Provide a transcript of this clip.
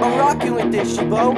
I'm rocking with this, Shibo.